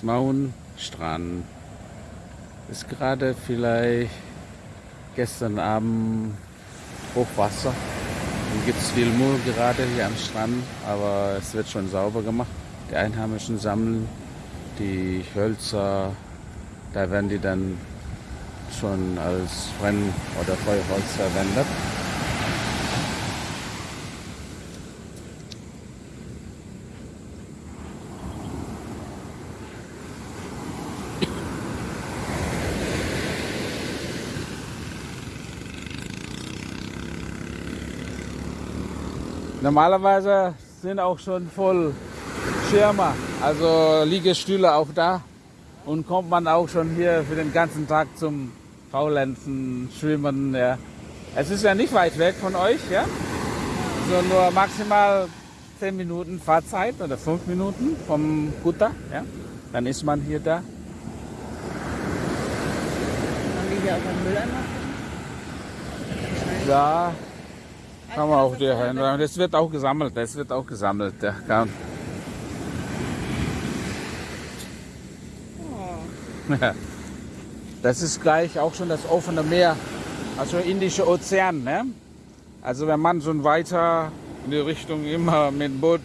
Ismaun Strand. Ist gerade vielleicht gestern Abend Hochwasser. Dann gibt es viel Müll gerade hier am Strand, aber es wird schon sauber gemacht. Die Einheimischen sammeln die Hölzer, da werden die dann schon als Brenn- oder Feuerholz verwendet. Normalerweise sind auch schon voll Schirme, also Liegestühle auch da. Und kommt man auch schon hier für den ganzen Tag zum Faulenzen, Schwimmen. Ja. Es ist ja nicht weit weg von euch, ja? So nur maximal 10 Minuten Fahrzeit oder 5 Minuten vom Kutter. Ja? Dann ist man hier da. Haben die hier auch einen Mülleimer? Da kann man auch hier hin. Das wird auch gesammelt. Das wird auch gesammelt. Ja, kann. Ja. Das ist gleich auch schon das offene Meer, also Indische Ozean. Ne? Also wenn man so weiter in die Richtung immer mit dem Boot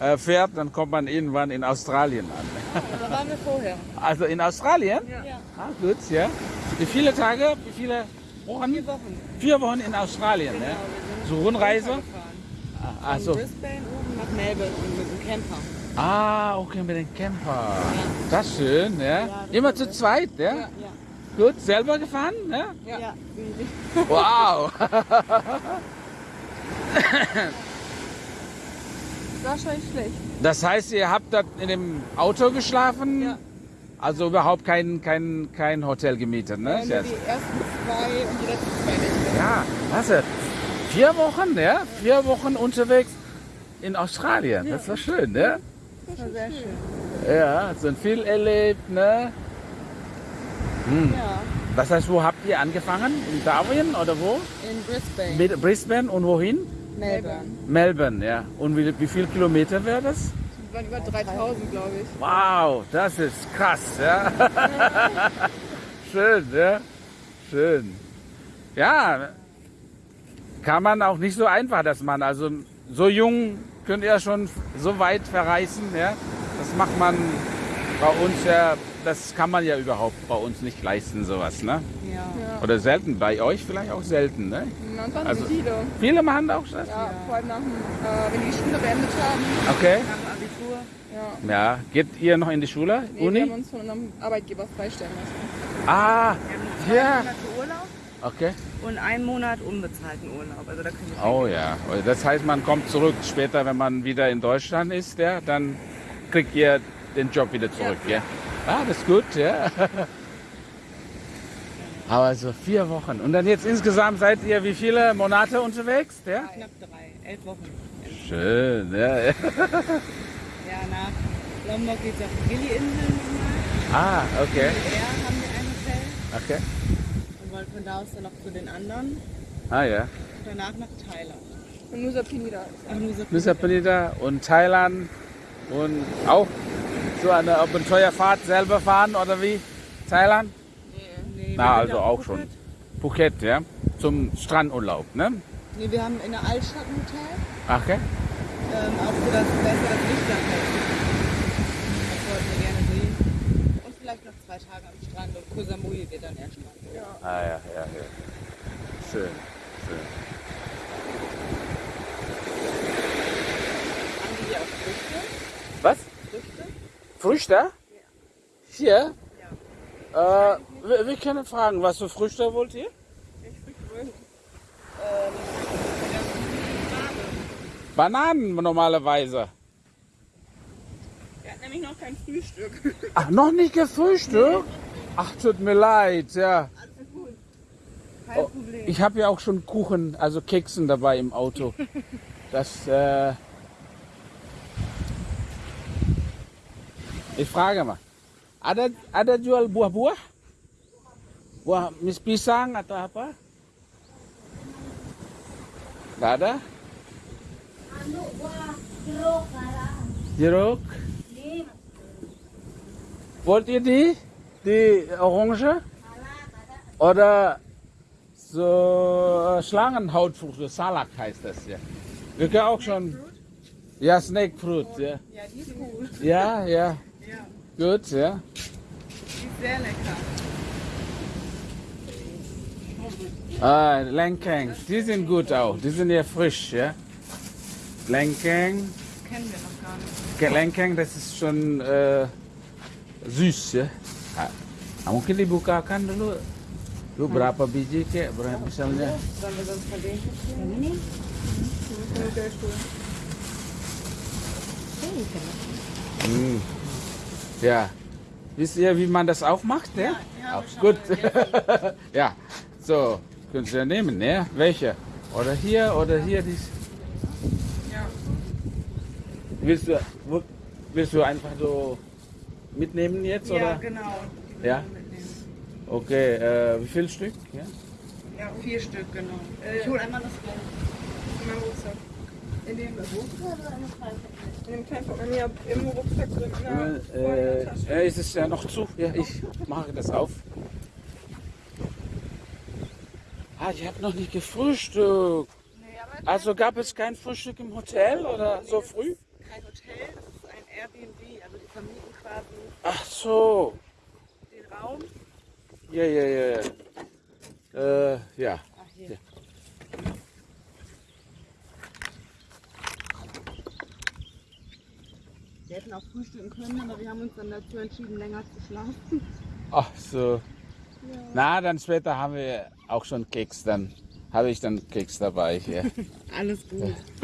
äh, fährt, dann kommt man irgendwann in Australien an. Da waren wir vorher. Also in Australien? Ja. Ah, gut, ja. Wie viele Tage, wie viele Wochen? Vier Wochen. Vier Wochen in Australien, Genau, ne? So Rundreise? Ah, Von Also, Brisbane oben nach Melbourne mit dem Camper. ah, okay, mit dem Camper. Das ist schön, ja. Ja, das Immer zu zweit, ja? Ja, Gut, selber gefahren, ja. ja. Wow. Das war schon schlecht. Das heißt, ihr habt da in dem Auto geschlafen? Ja. Also überhaupt kein, kein, kein Hotel gemietet, ne? Ja, nur die ersten zwei und die letzten zwei Nächte. Ja, was? Vier Wochen, ja? Vier Wochen unterwegs in Australien. Das war schön, ne? Das war sehr schön. Ja, so viel erlebt, ne? Hm. Ja, Das heißt, wo habt ihr angefangen? In Darwin oder wo? in Brisbane, Mit Brisbane und wohin? Melbourne. Melbourne, ja. Und wie, wie viel Kilometer wäre das? Das waren über 3000, glaube ich. Wow, das ist krass, ja. Schön, ja. Schön. Ja, kann man auch nicht so einfach, dass man, also so jung könnt ihr schon so weit verreisen, ja. Das macht man bei uns ja, das kann man ja überhaupt bei uns nicht leisten, sowas, ne? Ja. ja. Oder selten, bei euch vielleicht auch selten, ne? Dann Also- viele. Viele machen auch das? Ja, vor allem nach dem, äh, wenn die Schule beendet haben. Okay. Nach dem Abitur. Ja. Ja, geht ihr noch in die Schule, Nee, wir Uni? haben uns von unserem Arbeitgeber freistellen lassen. Ah, ja. Okay. und einen Monat unbezahlten Urlaub. Also da können wir Oh ja, das heißt, man kommt zurück später, wenn man wieder in Deutschland ist, ja, dann kriegt ihr den Job wieder zurück, ja. Ah, das ist gut, ja. Aber so vier Wochen. Und dann jetzt insgesamt seid ihr wie viele Monate unterwegs, ja? knapp drei, elf Wochen. Schön, ja. ja. Ja, nach Lombok geht es auf die Gili-Inseln nochmal. Ah, okay, haben wir ein Hotel okay. Und von da aus dann noch zu den anderen Ah ja. und danach nach Thailand. Und Nusa Penida. Und Nusa Nusa Penida und Thailand und auch so eine Abenteuerfahrt selber fahren oder wie? Thailand? Nee, Na, wir also auch auf schon. Phuket, ja? Zum Strandurlaub, ne? Nee, wir haben in der Altstadt ein Hotel. Okay. Ähm, auch so das besser das Licht da Das wollten wir gerne sehen. Und vielleicht noch zwei Tage am Strand und Koh Samui wird dann erst Strand. Ja. Ah ja, ja, ja. Schön, schön. Haben die hier auch Früchte? Was? Früchte? Früchte? Hier? Ja. Äh, wir, wir können fragen, was für Früchte wollt ihr? Bananen normalerweise. Wir hatten nämlich noch kein Frühstück. Ach, noch nicht gefrühstückt? Ach, tut mir leid, ja. Kein Oh, Problem. Ich habe ja auch schon Kuchen, also Keksen dabei im Auto. Das, äh ich frage mal. Ada ada jual buah-buah? Buah mis pisang atau apa? Gak ada? Anu buah jeruk. Jeruk? Ini Wollt ihr die? Die Orange? Oder so äh, Schlangenhautfrüchte, Salak heißt das ja. Wir können auch schon. Ja, Snake Fruit, ja. Ja, die ist gut. Ja, ja. Ja, Gut, ja. die ist sehr lecker. Ah, Lenkeng. Die sind gut auch. Die sind ja frisch, ja. Lenkeng. Kennen wir noch gar nicht. Ke- Lenkeng, das ist schon äh, süß, ya. Ah, ah, mungkin dibukakan dulu. Lu berapa biji kek, berapa misalnya? Sollen wir sonst von denen Yang ini? Sehr cool. Hm. Ja. Wisst ihr, wie man das aufmacht? Ja, ja, gut. ja, so, können Sie ja nehmen, ne? Welche? Oder hier oder hier dies. Ja. Willst du, willst du einfach so mitnehmen jetzt? Ja, Oder? genau. Ja? Okay, äh, wie viel Stück? Ja? Ja, vier Stück, genau. Äh, ich hole einmal das Geld. In meinem Rucksack. In dem In dem kleinen Portemonnaie im Rucksack drin. In der, vorne in der Äh, Tasche. äh, ist es ja noch zu? Ja, ich mache das auf. Ah, ich habe noch nicht gefrühstückt. Nee, Also gab es kein Frühstück im Hotel oder so früh? kein Hotel, das ist ein Airbnb. Quasi Ach so. den Raum. Ja, ja, ja. ja. Äh, ja. Ach, hier. Ja. Wir hätten auch frühstücken können, aber wir haben uns dann dazu entschieden, länger zu schlafen. Ach so. Na, dann später haben wir auch schon Keks. Dann habe ich dann Keks dabei hier. Alles gut. Wie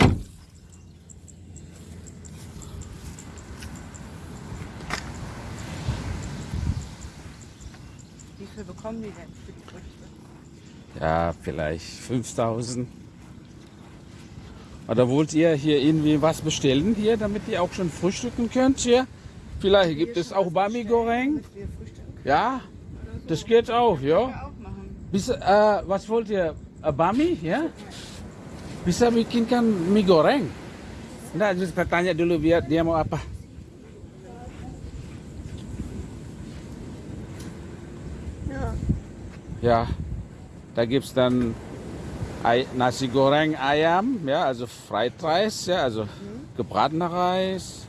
bekommen die denn für die Früchte? Ja, vielleicht 5000. Oder wollt ihr hier irgendwie was bestellen hier, damit ihr auch schon frühstücken könnt hier? Vielleicht gibt es auch Bami Goreng. Ja, das geht auch, ja. Bisa, eh, was wollt ihr? Eh, bami, ya? Bisa bikinkan mie goreng? Enggak, kita tanya dulu biar dia mau apa. Ja, da gibt es dann Ei, Nasi Goreng Ayam, ja, also Fried Reis, ja, also gebratener Reis.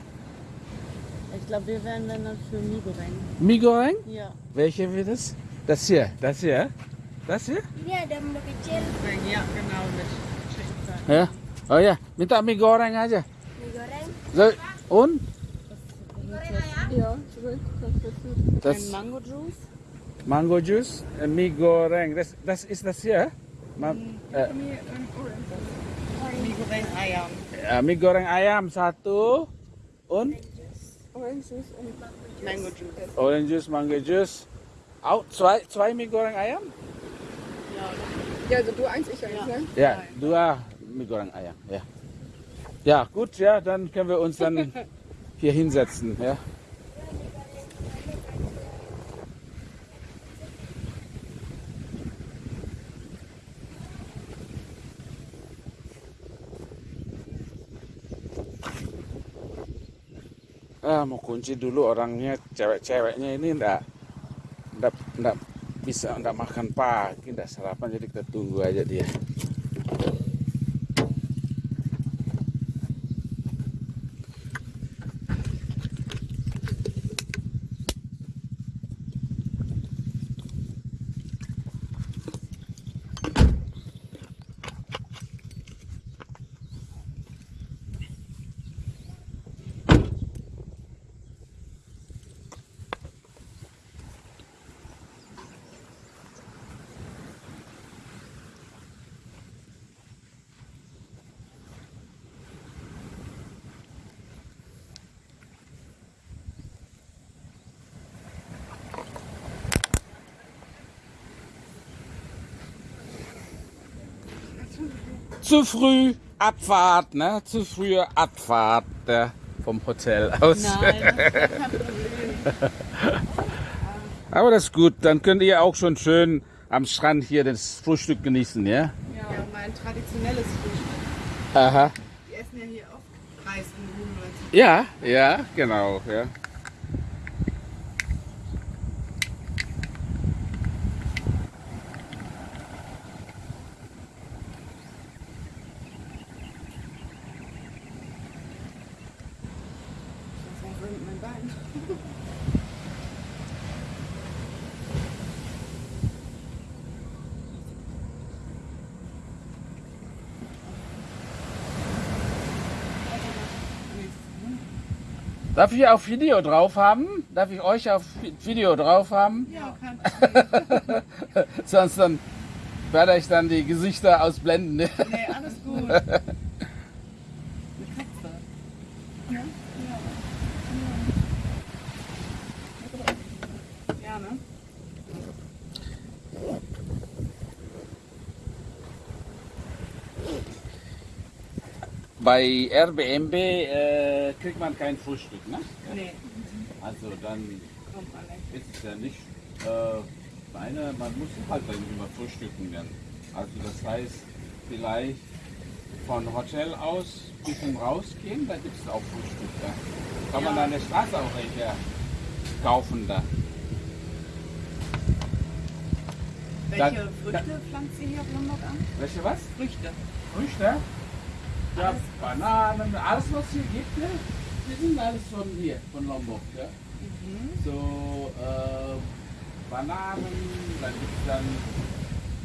Ich glaube, wir werden dann für Migoreng. Mie Goreng? Ja. Welche wird es? Das hier, das hier, das hier? Ada menu kecil Ja, genau, mit Ya. Oh ya, minta mie goreng aja. mie goreng So, und? Ja, zurück. Das wird gut. Das Ein Mango Juice. Mango Juice, äh, mie goreng. Das, das ist das hier? Ma, äh, Mie ähm, Orange. Migoreng Ayam. äh, mie goreng ayam satu und Orange Juice und Mango Juice. orange juice, mango juice. Auch zwei, zwei mie goreng ayam? Ja, Ja, also du eins, ich eins, Ja. ne? Ja, dua mie goreng ayam. Ja. Ja, gut, ja, dann können wir uns dann hier hinsetzen. Ja. Ah, mau kunci dulu orangnya cewek-ceweknya ini ndak ndak ndak bisa ndak makan pagi ndak sarapan jadi kita aja dia zu früh Abfahrt, ne? Zu frühe Abfahrt äh, vom Hotel aus. Nein, das. Aber das ist gut, dann könnt ihr auch schon schön am Strand hier das Frühstück genießen, ja? Ja, mein traditionelles Frühstück. Aha. Die essen ja hier oft Reis und Nudeln. Ja, ja, genau, ja. Darf ich auf Video drauf haben? Darf ich euch auf Video drauf haben? Ja, kein Problem. Sonst dann werde ich dann die Gesichter ausblenden. ne? Nee, alles gut. Eine Katze. Ja? Ja. Ja, ne? Bei Airbnb äh, kriegt man kein Frühstück, ne? Nee, Also dann man ist es ja nicht, äh, meine, man muss halt dann immer frühstücken dann. Also das heißt, vielleicht von Hotel aus ein bisschen rausgehen, da gibt es auch Frühstück. Da kann man Ja. an der Straße auch welche kaufen da. Welche Da- Früchte pflanzt ihr hier auf Lombok an? Welche was? Früchte. Früchte? Ja. Bananen, alles was hier gibt, ne? Die sind alles von hier, von Lombok. Ja? Mhm. So äh, Bananen, dann gibt es dann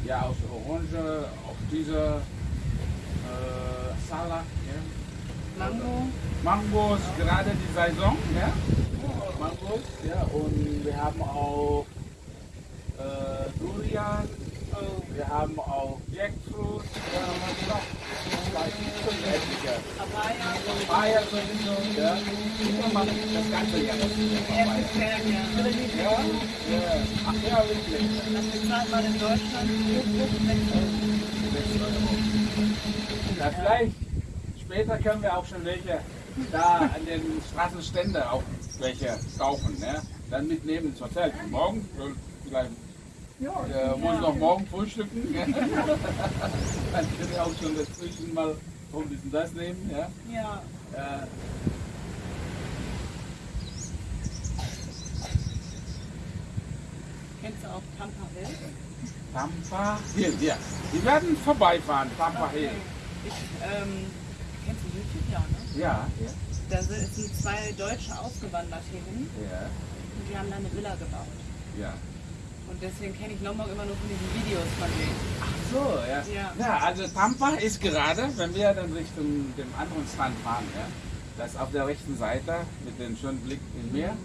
ja aus Orange, auch diese äh, Salat, ja? Mango. Mangos, gerade die Saison, ja? Mangos, ja, und wir haben auch äh, Durian, wir haben auch Jackfruit, ja, was noch? Vielleicht fünf etliche. Papaya. Papaya sowieso, ja. Kann man das ganze Jahr nutzen, Ja, Papaya. sehr gerne. Ja, ja. Ach ja, wirklich. Das bezahlt man in Deutschland 6 Euro. Ja, vielleicht später können wir auch schon welche da an den Straßenständen auch welche kaufen. Ne? Dann mitnehmen ins Hotel. Morgen vielleicht äh, muss ich noch morgen frühstücken. Dann können wir auch schon dazwischen mal so ein bisschen das nehmen. Ja? Ja. Äh, Kennst du auch Tampa Hill? Tampa Hill, ja. Die werden vorbeifahren, Tampa Hill. Ich, ähm, kennst du YouTube? Ja, ne? Ja, ja, Da sind sind zwei Deutsche ausgewandert hierhin ja, und die haben da eine Villa gebaut. ja. Und deswegen kenne ich Lombok immer nur von diesen Videos von denen. So, ja. Ja. ja. also Tampa ist gerade, wenn wir dann Richtung dem anderen Strand fahren, ja, das auf der rechten Seite mit dem schönen Blick im Meer,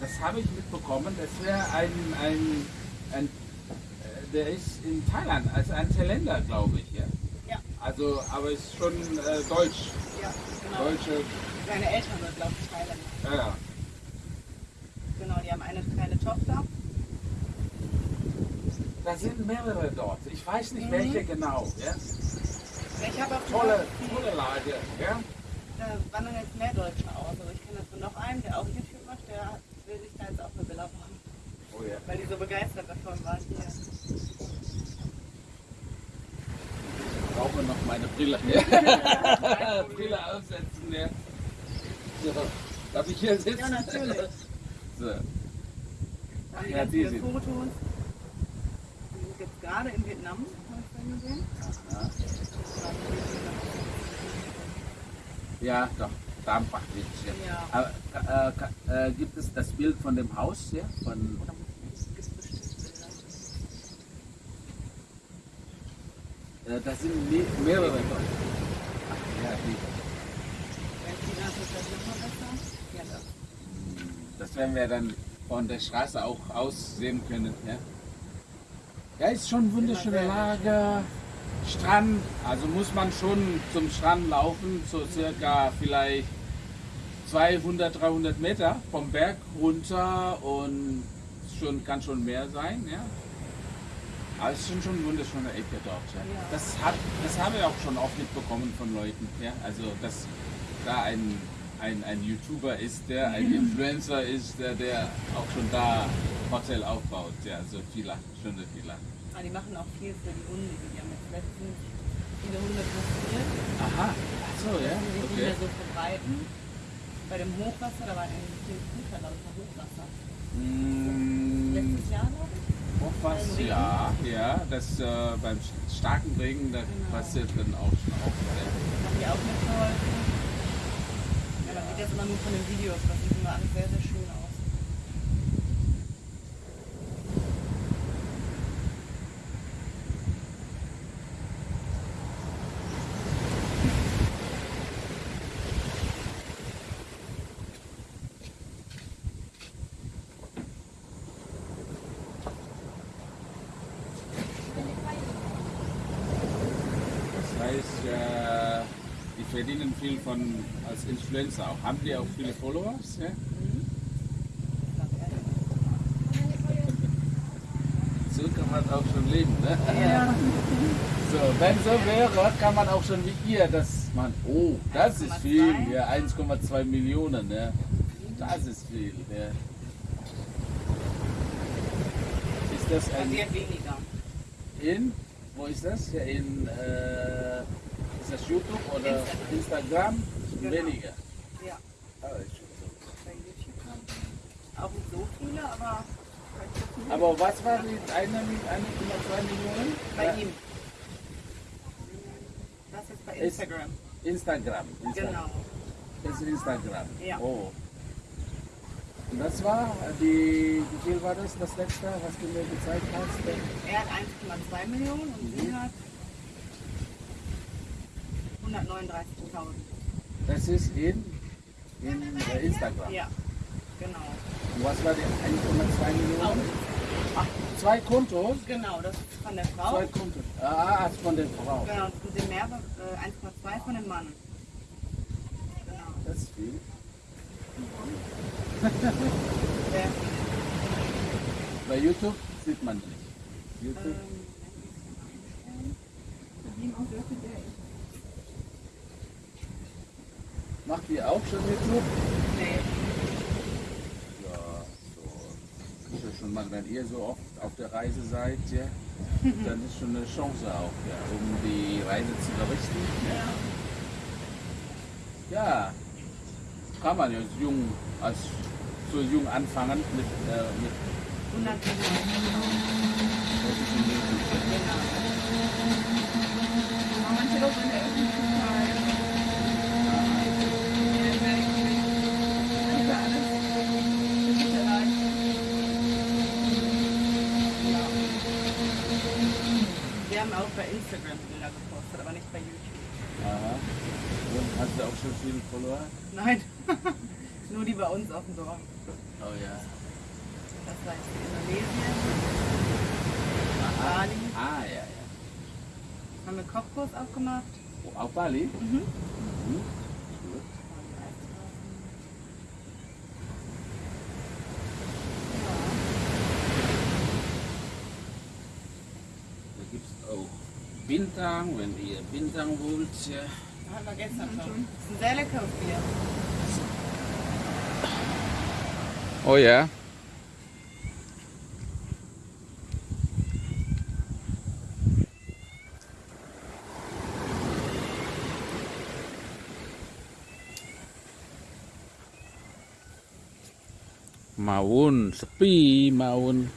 das habe ich mitbekommen, das wäre ein, ein, ein äh, der ist in Thailand, also ein Thailänder, glaube ich, ja. Ja. Also, aber ist schon äh, deutsch, Ja, genau. deutsche, Seine Eltern sind, glaube ich, Thailänder. ja, ja. Genau, die haben eine kleine Tochter. Da sind mehrere dort. Ich weiß nicht Mhm. welche genau. Ja? Ich habe auch Tolle, die- tolle Lage. Ja? Da wandern jetzt mehr Deutsche aus. Also ich kenne von noch einen, der auch YouTube macht, der will sich da jetzt auch eine Villa bauen. Oh ja. Weil die so begeistert davon waren hier. Ich brauche noch meine Brille. Brille aufsetzen. Ja. So, darf ich hier sitzen? Ja, natürlich. So. Die Ja, die sind- Fotos. Jetzt gerade in Vietnam, habe ich vorhin gesehen. Ja, doch. Tampa Beach. Ja. Ja. Aber, äh, äh, gibt es das Bild von dem Haus hier? Von, äh, das sind me mehrere dort. Ach, ja, die. Doch. Das werden wir dann von der Straße auch aussehen können. Ja, ja ist schon wunderschöne Lage. Strand, also muss man schon zum Strand laufen, so circa vielleicht 200, 300 Meter vom Berg runter und schon, kann schon mehr sein. Ja. Aber es ist schon, schon eine wunderschöne Ecke dort. Ja. Das, hat, das haben wir auch schon oft mitbekommen von Leuten. Ja. Also, dass da ein, ein, ein YouTuber ist, der ein Influencer ist, der, der auch schon da Hotel aufbaut. Ja, so Villa, schöne Villa. Ah, die machen auch viel für die Hunde. Die haben jetzt letztens viele Hunde kastriert, Aha, ach so, ja, die okay. Hunde so verbreiten. Bei dem Hochwasser, da war ein viel Futter lauter Hochwasser. Mm, Letztes Jahr, glaube ich. Hochwasser, ja, ja, das äh, beim starken Regen, da Genau. passiert dann auch schon auch. Ja. Haben die auch mitgeholfen. Ja, man sieht das immer nur von den Videos. Das sieht immer alles sehr, sehr schön aus. Das heißt, äh, die verdienen viel von als Influencer auch. Haben die auch viele Followers? Ja? So kann man auch schon leben, ne? Ja. So, wenn so wäre, kann man auch schon wie ihr, dass man, oh, das ist 1,2. viel, ja, 1,2 Millionen, ne? Das ist viel, ja. Ist das ein Passiert weniger. in, wo ist das? Ja, in, äh, das YouTube oder Instagram? Genau. Weniger. Ja, Ah, ist schon so. bei YouTube haben auch nicht so viele, aber Aber was war die 1,2 Millionen? bei Ja, ihm. Das ist bei Instagram. Instagram. Instagram. Genau. Das ist Instagram. Ja. Oh. Und das war die, wie viel war das, das letzte, was du mir gezeigt hast? Er hat 1,2 Millionen und sie hat 139.000. Das ist in, in äh, Instagram. Ja, genau. Und was war die 1,2 Millionen? Ach, zwei Kontos? Genau, das ist von der Frau. Zwei Kontos. Ah, also von der Frau. Genau, und den Mehrwert äh, 1,2 von dem Mann. Genau. Das ist viel. Der, Bei YouTube sieht man nicht. YouTube. ähm, Verdienen auch sehr viel Geld. Ihr auch schon YouTube? nee, Ja, so. Ist ja schon mal, wenn ihr so oft auf der Reise seid, ja, dann ist schon eine Chance auch, ja, um die Reise zu berichten. Ja. ja, kann man ja als jung, als so jung anfangen mit, äh, mit 100 technischen YouTube. Genau. Manche Leute in der Öffentlichkeit. Nicht alles. Das ist ja leicht. Wir haben auch bei Instagram Bilder gepostet, aber nicht bei YouTube. Aha. Und hast du auch schon viele Follower? Nein, nur die bei uns auf dem Dorf. Oh ja. Das war jetzt in Indonesien. Bali. Ah, ja, ja. Haben wir Kochkurs aufgemacht. Oh, auf Bali? Mhm. Mhm. Gibt es auch Bintang, wenn ihr Bintang wollt. Ja. Hatten wir gestern schon. Das ist ein sehr leckeres Bier. Oh ja. Maun, sepi Maun.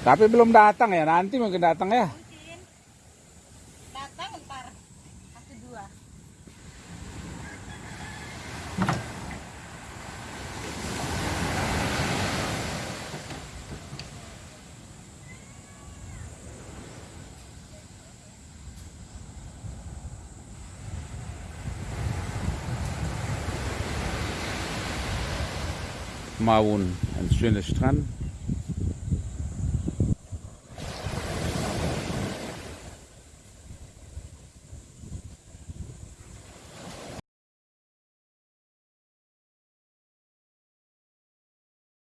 Tapi belum datang ya, nanti mungkin datang ya. Mungkin. Datang ntar. Satu dua. Maun, ein schöner Strand.